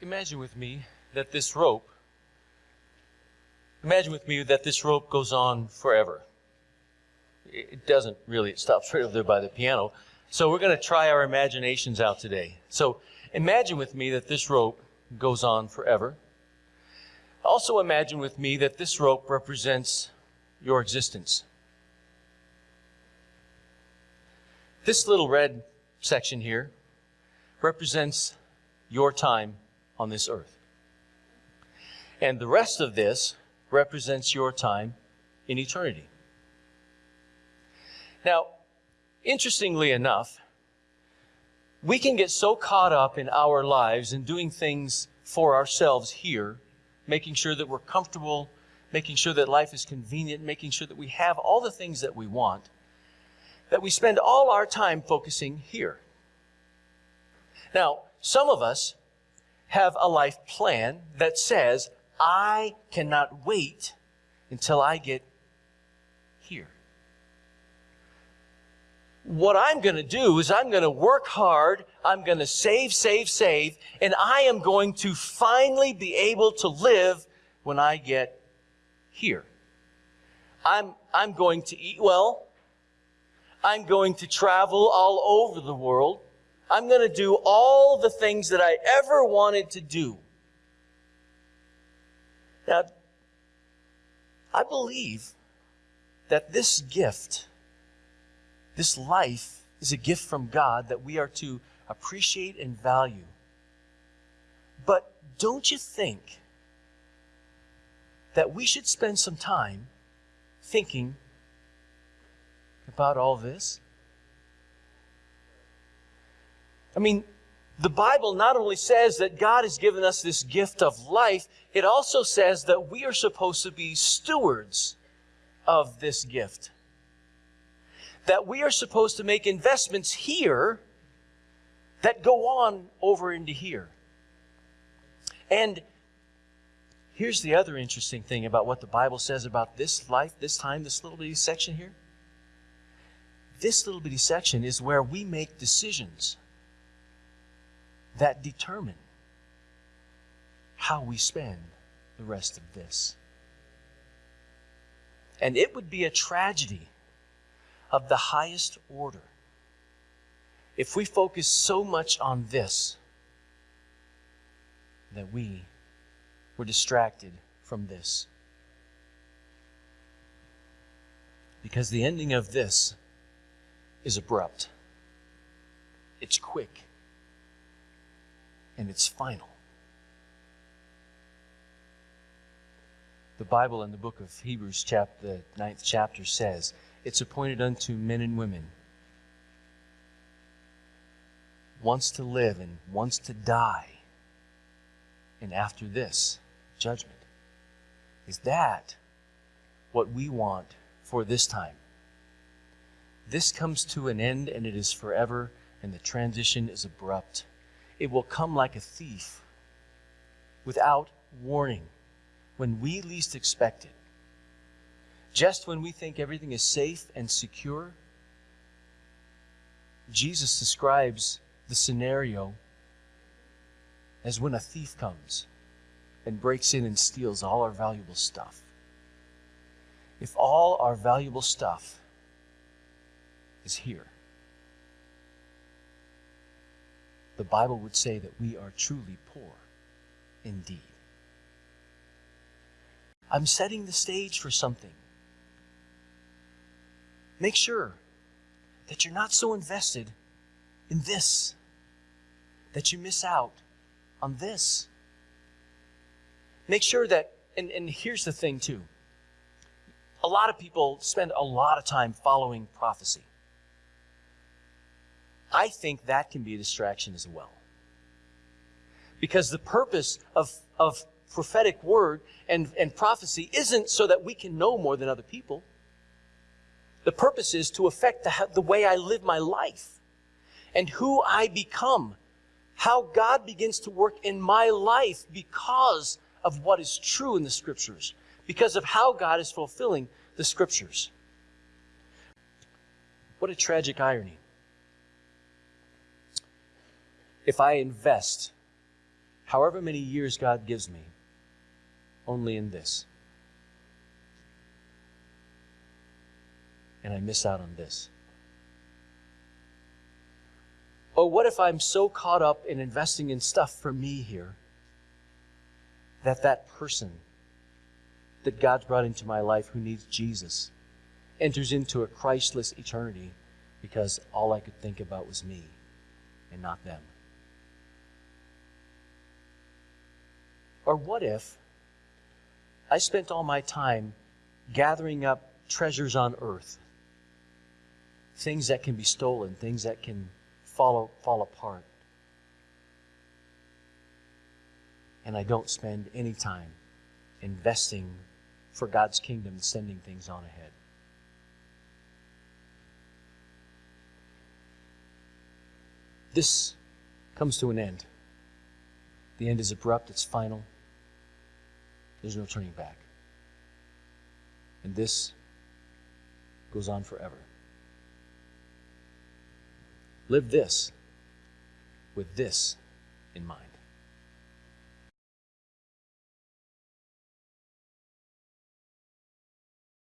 imagine with me that this rope, imagine with me that this rope goes on forever. It doesn't really, it stops right over there by the piano. So we're going to try our imaginations out today. So imagine with me that this rope goes on forever. Also imagine with me that this rope represents your existence. This little red section here represents your time on this earth. And the rest of this represents your time in eternity. Now, interestingly enough, we can get so caught up in our lives and doing things for ourselves here, making sure that we're comfortable, making sure that life is convenient, making sure that we have all the things that we want, that we spend all our time focusing here. Now, some of us have a life plan that says, I cannot wait until I get here. What I'm going to do is I'm going to work hard, I'm going to save, save, save, and I am going to finally be able to live when I get here. I'm, I'm going to eat well. I'm going to travel all over the world. I'm going to do all the things that I ever wanted to do. Now, I believe that this gift, this life, is a gift from God that we are to appreciate and value. But don't you think that we should spend some time thinking about all this? I mean, the Bible not only says that God has given us this gift of life, it also says that we are supposed to be stewards of this gift. That we are supposed to make investments here that go on over into here. And here's the other interesting thing about what the Bible says about this life, this time, this little bitty section here. This little bitty section is where we make decisions that determine how we spend the rest of this. And it would be a tragedy of the highest order if we focus so much on this that we were distracted from this. Because the ending of this is abrupt, it's quick and it's final. The Bible in the book of Hebrews, chapter, the ninth chapter, says, It's appointed unto men and women once to live and once to die, and after this, judgment. Is that what we want for this time? This comes to an end and it is forever, and the transition is abrupt. It will come like a thief without warning when we least expect it. Just when we think everything is safe and secure, Jesus describes the scenario as when a thief comes and breaks in and steals all our valuable stuff. If all our valuable stuff is here, the Bible would say that we are truly poor indeed. I'm setting the stage for something. Make sure that you're not so invested in this that you miss out on this. Make sure that, and, and here's the thing too a lot of people spend a lot of time following prophecy. I think that can be a distraction as well. Because the purpose of, of prophetic word and, and prophecy isn't so that we can know more than other people. The purpose is to affect the, the way I live my life and who I become. How God begins to work in my life because of what is true in the scriptures, because of how God is fulfilling the scriptures. What a tragic irony if I invest however many years God gives me, only in this. And I miss out on this. Or what if I'm so caught up in investing in stuff for me here that that person that God's brought into my life who needs Jesus enters into a Christless eternity because all I could think about was me and not them? Or what if I spent all my time gathering up treasures on earth, things that can be stolen, things that can fall, fall apart, and I don't spend any time investing for God's kingdom and sending things on ahead? This comes to an end. The end is abrupt, it's final. There's no turning back. And this goes on forever. Live this with this in mind.